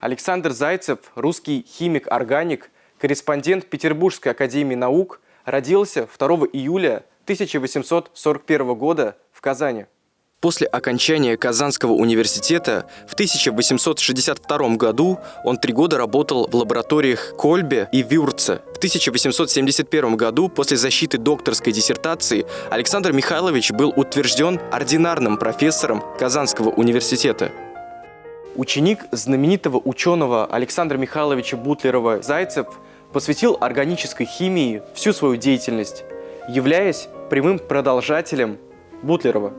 Александр Зайцев, русский химик-органик, корреспондент Петербургской академии наук, родился 2 июля 1841 года в Казани. После окончания Казанского университета в 1862 году он три года работал в лабораториях Кольбе и Вюрце. В 1871 году после защиты докторской диссертации Александр Михайлович был утвержден ординарным профессором Казанского университета. Ученик знаменитого ученого Александра Михайловича Бутлерова-Зайцев посвятил органической химии всю свою деятельность, являясь прямым продолжателем Бутлерова.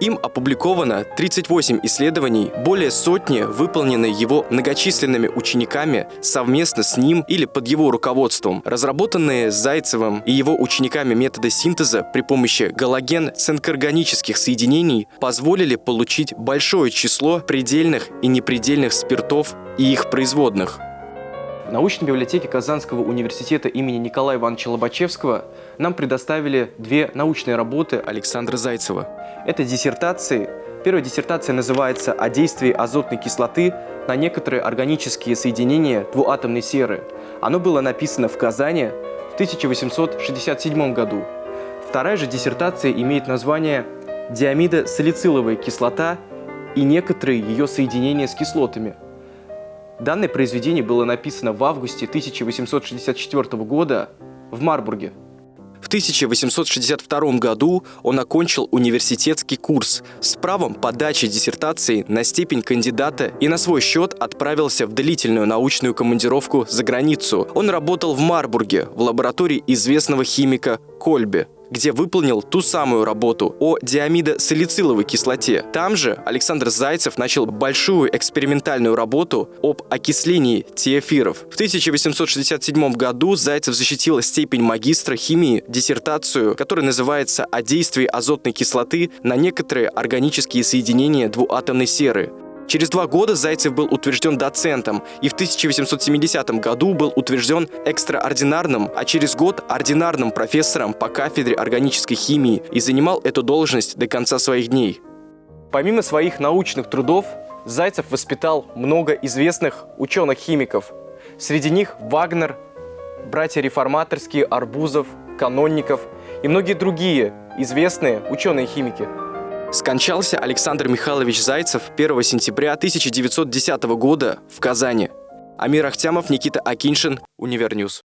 Им опубликовано 38 исследований, более сотни выполнены его многочисленными учениками совместно с ним или под его руководством. Разработанные Зайцевым и его учениками методы синтеза при помощи галоген-цинкорганических соединений позволили получить большое число предельных и непредельных спиртов и их производных. В научной библиотеке Казанского университета имени Николая Ивановича Лобачевского нам предоставили две научные работы Александра Зайцева. Это диссертации. Первая диссертация называется «О действии азотной кислоты на некоторые органические соединения двуатомной серы». Оно было написано в Казани в 1867 году. Вторая же диссертация имеет название «Диамидо-салициловая кислота и некоторые ее соединения с кислотами». Данное произведение было написано в августе 1864 года в Марбурге. В 1862 году он окончил университетский курс с правом подачи диссертации на степень кандидата и на свой счет отправился в длительную научную командировку за границу. Он работал в Марбурге в лаборатории известного химика Кольбе где выполнил ту самую работу о диамидосалициловой кислоте. Там же Александр Зайцев начал большую экспериментальную работу об окислении тиэфиров. В 1867 году Зайцев защитил степень магистра химии, диссертацию, которая называется «О действии азотной кислоты на некоторые органические соединения двуатомной серы». Через два года Зайцев был утвержден доцентом и в 1870 году был утвержден экстраординарным, а через год ординарным профессором по кафедре органической химии и занимал эту должность до конца своих дней. Помимо своих научных трудов, Зайцев воспитал много известных ученых-химиков. Среди них Вагнер, братья реформаторские, Арбузов, Канонников и многие другие известные ученые-химики. Скончался Александр Михайлович Зайцев 1 сентября 1910 года в Казани. Амир Ахтямов, Никита Акиншин, Univer News.